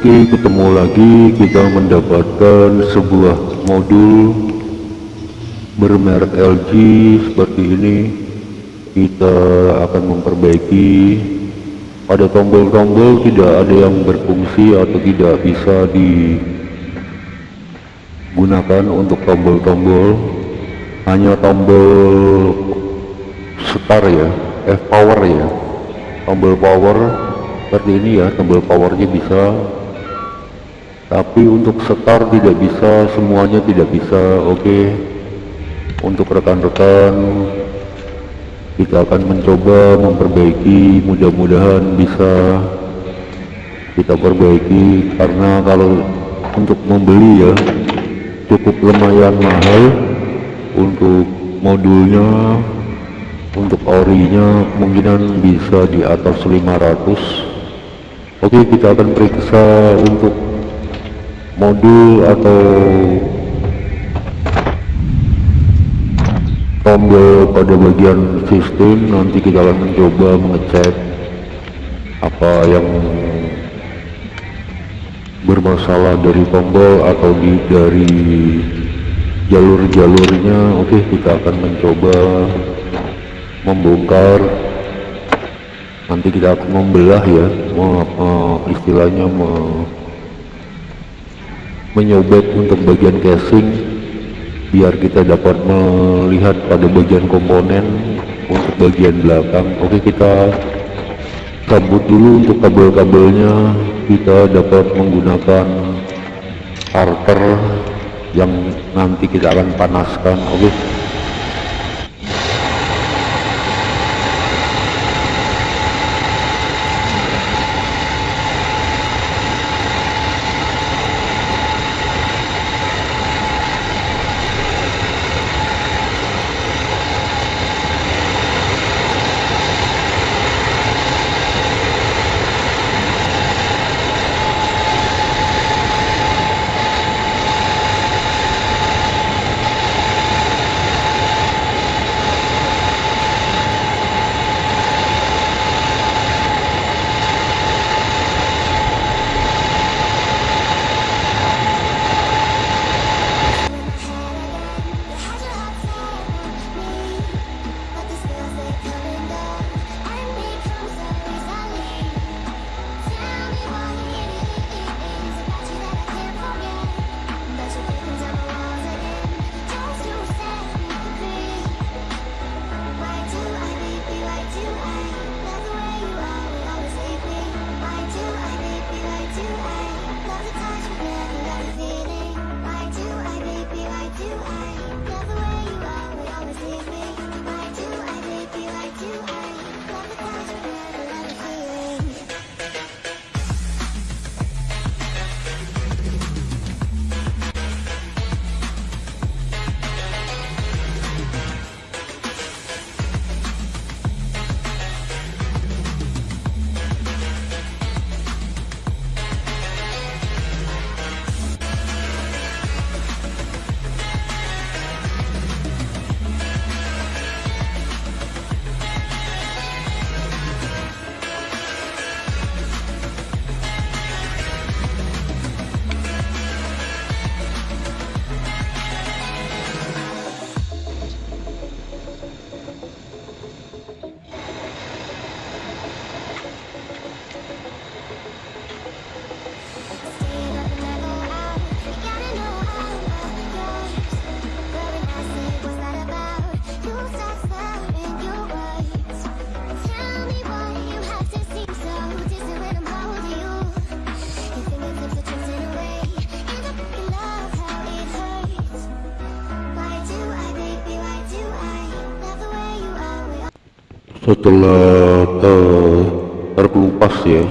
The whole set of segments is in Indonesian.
Oke ketemu lagi kita mendapatkan sebuah modul bermerek LG seperti ini. Kita akan memperbaiki. Pada tombol-tombol tidak ada yang berfungsi atau tidak bisa digunakan untuk tombol-tombol. Hanya tombol start ya F power ya. Tombol power seperti ini ya tombol powernya bisa tapi untuk start tidak bisa semuanya tidak bisa oke? Untuk rekan-rekan kita akan mencoba memperbaiki mudah-mudahan bisa kita perbaiki karena kalau untuk membeli ya cukup lumayan mahal. Untuk modulnya untuk orinya kemungkinan bisa di atas 500 Oke kita akan periksa untuk modul atau tombol pada bagian sistem nanti kita akan mencoba mengecek apa yang bermasalah dari tombol atau di dari jalur-jalurnya. Oke kita akan mencoba membongkar. Nanti kita akan membelah ya me, istilahnya me, menyobek untuk bagian casing biar kita dapat melihat pada bagian komponen untuk bagian belakang. Oke kita cabut dulu untuk kabel-kabelnya. Kita dapat menggunakan starter yang nanti kita akan panaskan. Oke setelah ter terkelupas ya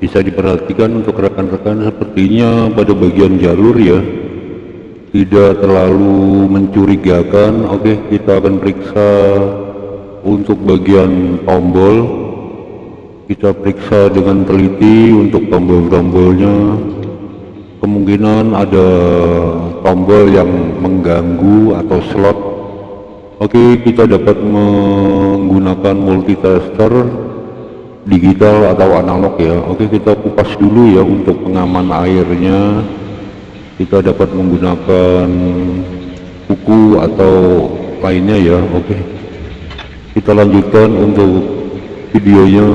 bisa diperhatikan untuk rekan-rekan sepertinya pada bagian jalur ya tidak terlalu mencurigakan. Oke kita akan periksa untuk bagian tombol. Kita periksa dengan teliti untuk tombol-tombolnya. Kemungkinan ada tombol yang mengganggu atau slot Oke, kita dapat menggunakan multitester digital atau analog ya. Oke kita kupas dulu ya untuk pengaman airnya. Kita dapat menggunakan buku atau lainnya ya. Oke. Kita lanjutkan untuk videonya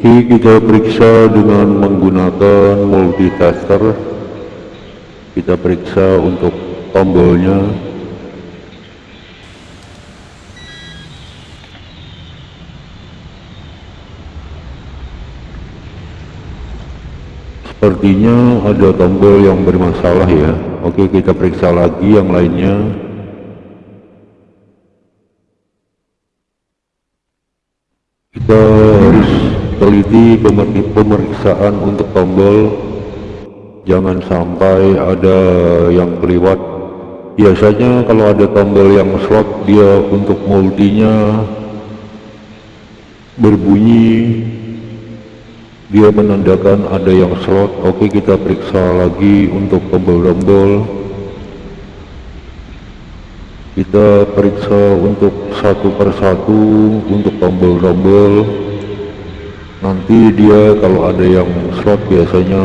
Oke, kita periksa dengan menggunakan multitester. Kita periksa untuk tombolnya. Sepertinya ada tombol yang bermasalah ya. Oke, kita periksa lagi yang lainnya. Kita harus pemer- pemeriksaan untuk tombol jangan sampai ada yang keliwat biasanya kalau ada tombol yang slot dia untuk multinya berbunyi. Dia menandakan ada yang slot. Oke kita periksa lagi untuk tombol-tombol. Kita periksa untuk satu persatu untuk tombol-tombol nanti dia kalau ada yang slot biasanya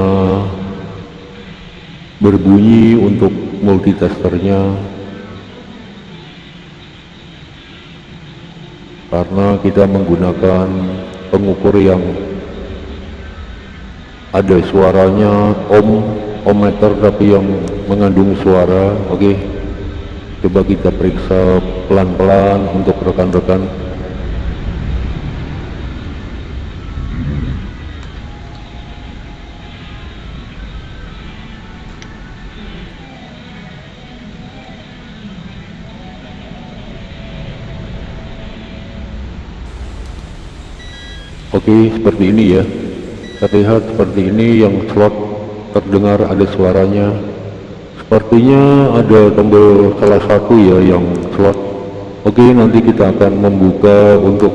berbunyi untuk multitesternya karena kita menggunakan pengukur yang ada suaranya ohm ohmmeter tapi yang mengandung suara oke. Coba kita periksa pelan-pelan untuk rekan-rekan Oke, seperti ini ya. Terlihat seperti ini yang slot terdengar ada suaranya. Sepertinya ada tombol salah satu ya yang slot. Oke, nanti kita akan membuka untuk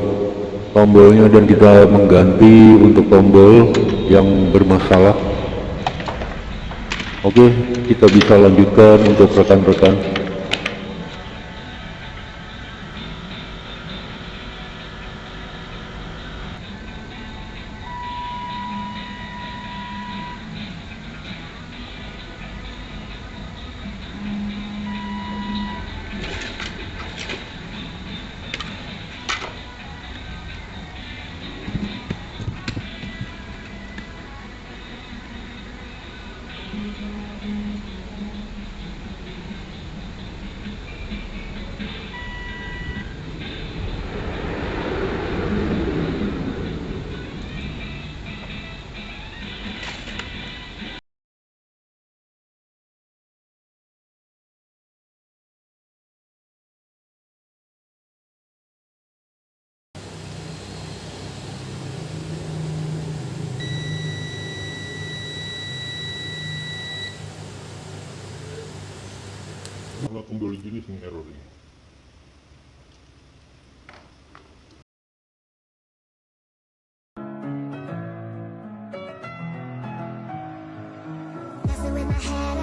tombolnya dan kita mengganti untuk tombol yang bermasalah. Oke, kita bisa lanjutkan untuk rekan-rekan. Kalau tombol jenis yang error ini. Messing with my head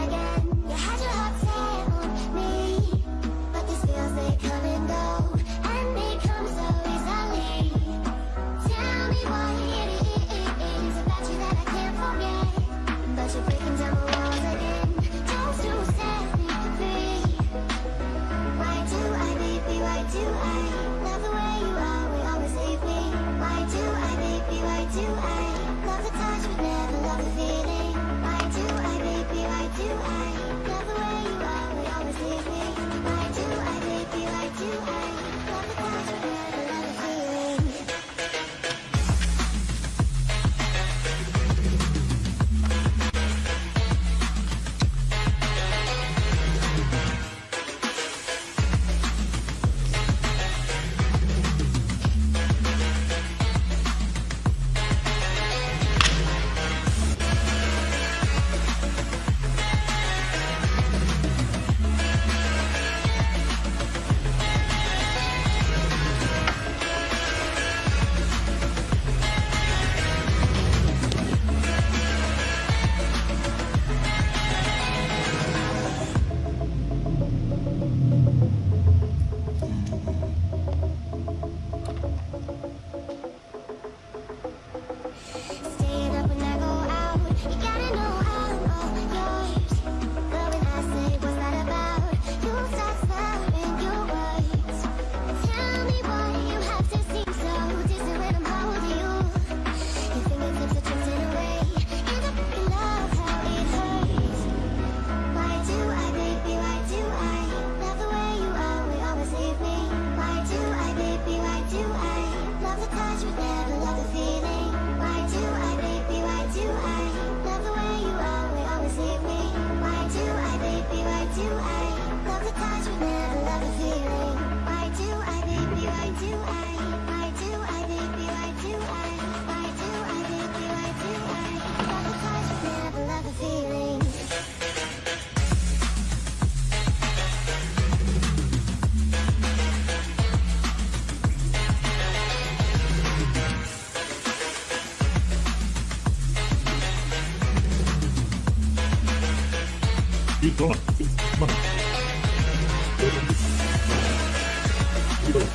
Thank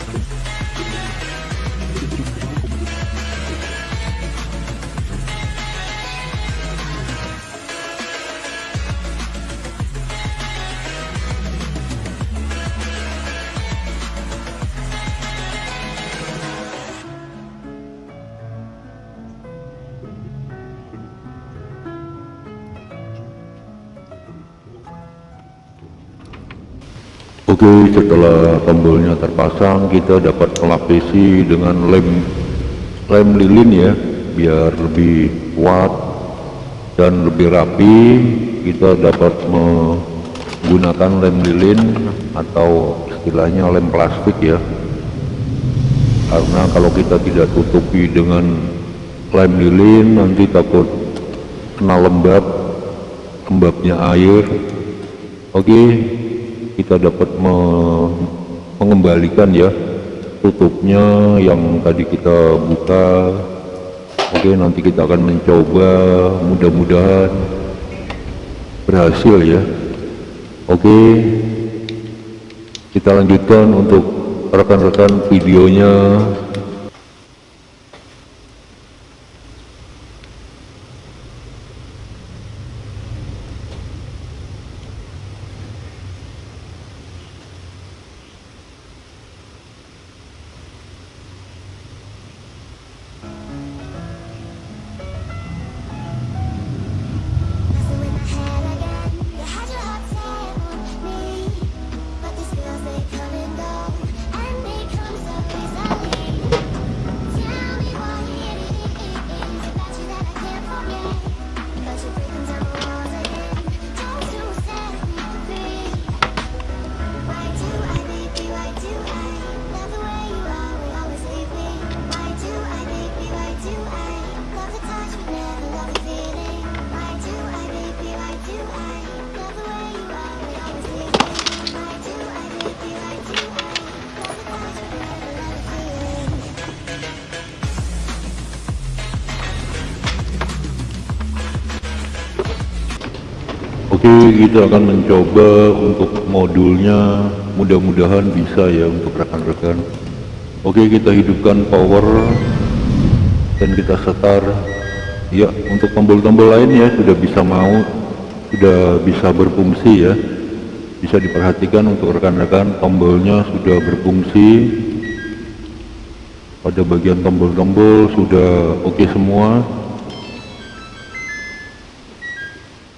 you. Oke, setelah tombolnya terpasang, kita dapat melapisi dengan lem lem lilin ya, biar lebih kuat dan lebih rapi. Kita dapat menggunakan lem lilin atau istilahnya lem plastik ya. Karena kalau kita tidak tutupi dengan lem lilin, nanti takut kena lembab, lembabnya air. Oke, kita dapat me- mengembalikan ya tutupnya yang tadi kita buka oke nanti kita akan mencoba mudah-mudahan berhasil ya. Oke kita lanjutkan untuk rekan-rekan videonya kita akan mencoba untuk modulnya. Mudah-mudahan bisa ya untuk rekan-rekan. Oke, kita hidupkan power dan kita setar. Ya, untuk tombol-tombol lain ya sudah bisa mau, sudah bisa berfungsi ya. Bisa diperhatikan untuk rekan-rekan tombolnya sudah berfungsi. Pada bagian tombol-tombol sudah oke semua.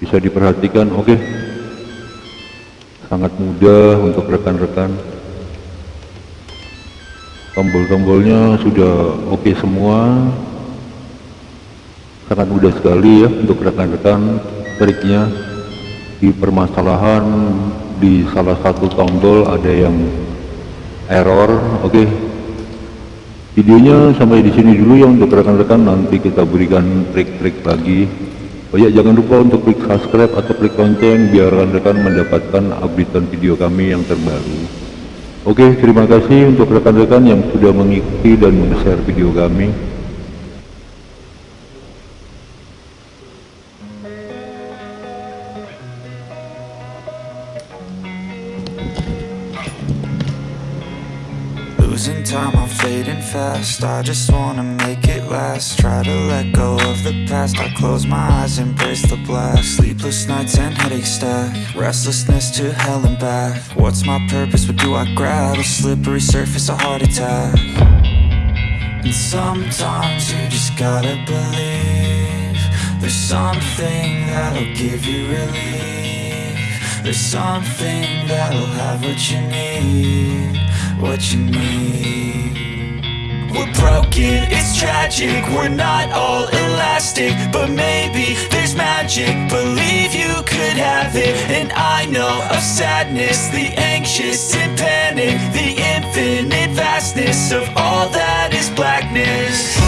Bisa diperhatikan oke? Sangat mudah untuk rekan-rekan. Tombol-tombolnya sudah oke semua. Sangat mudah sekali ya untuk rekan-rekan triknya. Di permasalahan di salah satu tombol ada yang error oke? Videonya sampai di sini dulu ya untuk rekan-rekan. Nanti kita berikan trik-trik lagi Oh ya, jangan lupa untuk klik subscribe atau klik lonceng biar rekan-rekan mendapatkan updatean video kami yang terbaru. Oke, terima kasih untuk rekan-rekan yang sudah mengikuti dan men-share video kami. Losing time, I'm fading fast. I just wanna make it last. Try to let go of the past. I close my eyes, embrace the blast. Sleepless nights and headaches stack. Restlessness to hell and back. What's my purpose? What do I grab? A slippery surface, a heart attack. And sometimes you just gotta believe There's something that'll give you relief There's something that'll have what you need What you need we're broken, it's tragic, we're not all elastic But maybe there's magic, believe you could have it. And I know of sadness, the anxious and panic The infinite vastness of all that is blackness